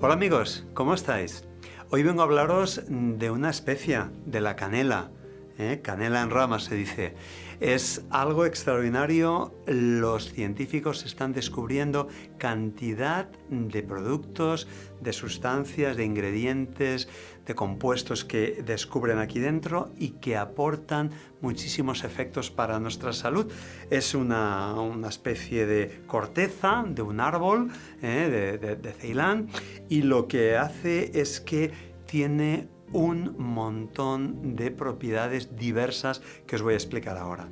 Hola amigos, ¿cómo estáis? Hoy vengo a hablaros de una especia, de la canela. ¿eh? Canela en rama se dice. Es algo extraordinario, los científicos están descubriendo cantidad de productos, de sustancias, de ingredientes, de compuestos que descubren aquí dentro y que aportan muchísimos efectos para nuestra salud. Es una, especie de corteza de un árbol ¿eh? de, de Ceilán y lo que hace es que tiene un montón de propiedades diversas que os voy a explicar ahora.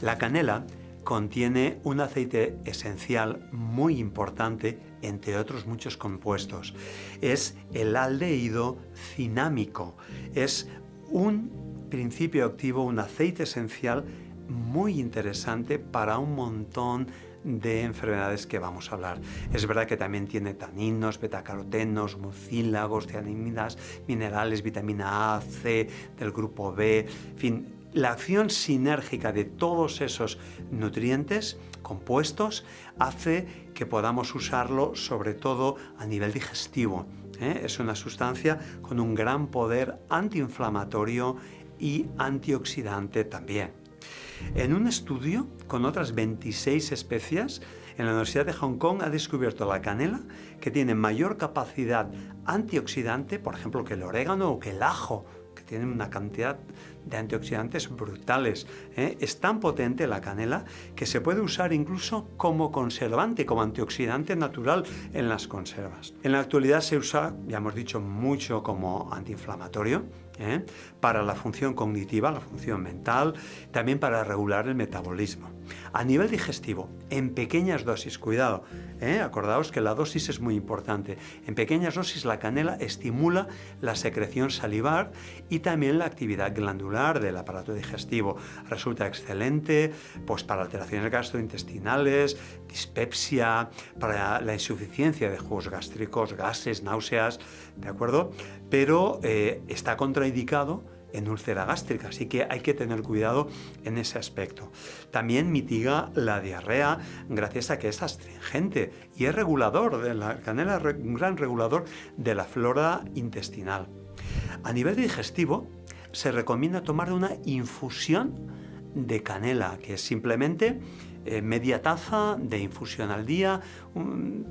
La canela contiene un aceite esencial muy importante, entre otros muchos compuestos. Es el aldehído cinámico. Es un principio activo, un aceite esencial muy interesante para un montón de enfermedades que vamos a hablar. Es verdad que también tiene taninos, betacarotenos, mucílagos, cianimidas, minerales, vitamina A, C, del grupo B, en fin, la acción sinérgica de todos esos nutrientes compuestos hace que podamos usarlo sobre todo a nivel digestivo. ¿eh? Es una sustancia con un gran poder antiinflamatorio y antioxidante también. En un estudio con otras 26 especias, en la Universidad de Hong Kong ha descubierto la canela que tiene mayor capacidad antioxidante, por ejemplo, que el orégano o que el ajo, tienen una cantidad de antioxidantes brutales. ¿eh? Es tan potente la canela que se puede usar incluso como conservante, como antioxidante natural en las conservas. En la actualidad se usa, ya hemos dicho, mucho como antiinflamatorio, ¿eh? para la función cognitiva, la función mental, también para regular el metabolismo. A nivel digestivo, en pequeñas dosis, cuidado, ¿eh? acordaos que la dosis es muy importante. En pequeñas dosis la canela estimula la secreción salivar y también la actividad glandular del aparato digestivo. Resulta excelente pues, para alteraciones gastrointestinales, dispepsia, para la insuficiencia de jugos gástricos, gases, náuseas, ¿de acuerdo? Pero eh, está contraindicado en úlcera gástrica, así que hay que tener cuidado en ese aspecto. También mitiga la diarrea gracias a que es astringente y es regulador, de la canela un gran regulador de la flora intestinal. A nivel digestivo, se recomienda tomar una infusión de canela, que es simplemente eh, media taza de infusión al día,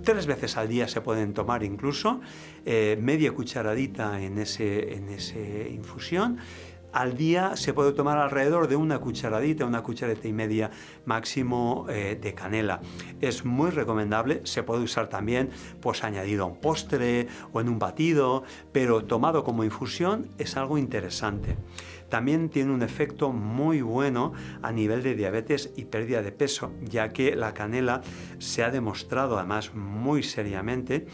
tres veces al día se pueden tomar incluso, eh, media cucharadita en ese, en ese infusión, al día se puede tomar alrededor de una cucharadita, una cucharadita y media máximo eh, de canela. Es muy recomendable, se puede usar también pues añadido a un postre o en un batido, pero tomado como infusión es algo interesante. También tiene un efecto muy bueno a nivel de diabetes y pérdida de peso, ya que la canela se ha demostrado además muy seriamente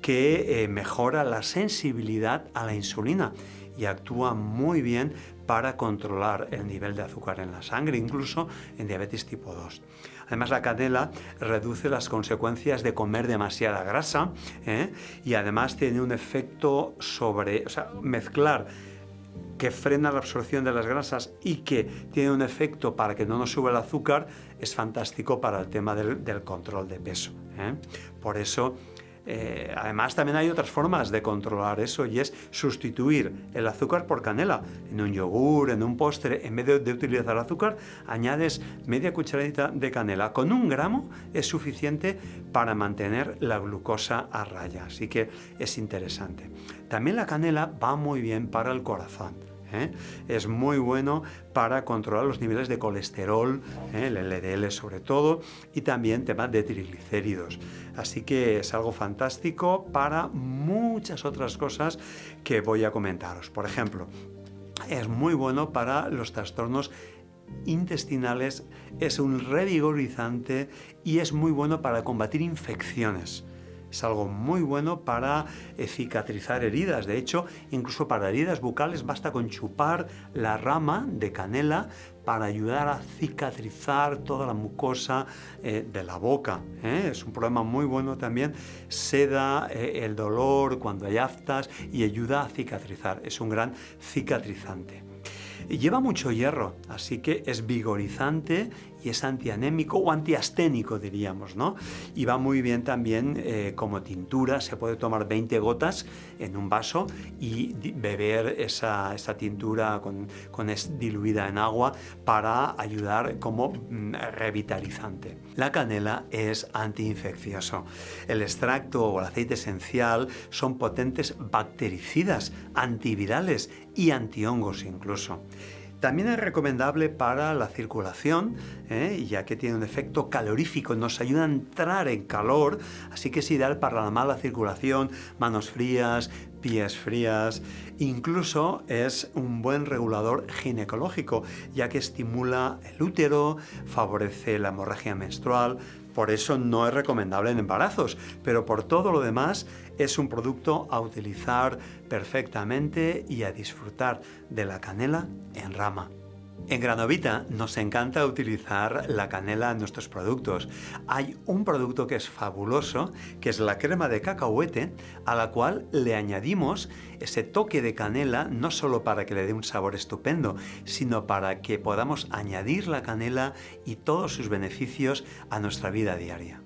que eh, mejora la sensibilidad a la insulina y actúa muy bien para controlar el nivel de azúcar en la sangre, incluso en diabetes tipo 2. Además, la canela reduce las consecuencias de comer demasiada grasa ¿eh? y además tiene un efecto sobre, o sea, mezclar que frena la absorción de las grasas y que tiene un efecto para que no nos suba el azúcar, es fantástico para el tema del, control de peso. ¿eh? Por eso eh, además, también hay otras formas de controlar eso y es sustituir el azúcar por canela. En un yogur, en un postre, en vez de, utilizar azúcar, añades media cucharadita de canela. Con un gramo es suficiente para mantener la glucosa a raya, así que es interesante. También la canela va muy bien para el corazón. ¿Eh? Es muy bueno para controlar los niveles de colesterol, ¿eh? el LDL sobre todo, y también temas de triglicéridos. Así que es algo fantástico para muchas otras cosas que voy a comentaros. Por ejemplo, es muy bueno para los trastornos intestinales, es un revigorizante y es muy bueno para combatir infecciones. Es algo muy bueno para eh, cicatrizar heridas. De hecho, incluso para heridas bucales basta con chupar la rama de canela para ayudar a cicatrizar toda la mucosa eh, de la boca. ¿eh? Es un problema muy bueno también. Seda el dolor cuando hay aftas y ayuda a cicatrizar. Es un gran cicatrizante. Lleva mucho hierro, así que es vigorizante y es antianémico o antiasténico, diríamos, ¿no? Y va muy bien también eh, como tintura, se puede tomar 20 gotas en un vaso y beber esa, esa tintura con, con es diluida en agua para ayudar como mm, revitalizante. La canela es antiinfeccioso. El extracto o el aceite esencial son potentes bactericidas, antivirales y antihongos incluso. También es recomendable para la circulación, ¿eh? ya que tiene un efecto calorífico, nos ayuda a entrar en calor, así que es ideal para la mala circulación, manos frías, pies frías, incluso es un buen regulador ginecológico, ya que estimula el útero, favorece la hemorragia menstrual, por eso no es recomendable en embarazos, pero por todo lo demás es un producto a utilizar perfectamente y a disfrutar de la canela en rama. En Granovita nos encanta utilizar la canela en nuestros productos. Hay un producto que es fabuloso, que es la crema de cacahuete, a la cual le añadimos ese toque de canela, no solo para que le dé un sabor estupendo, sino para que podamos añadir la canela y todos sus beneficios a nuestra vida diaria.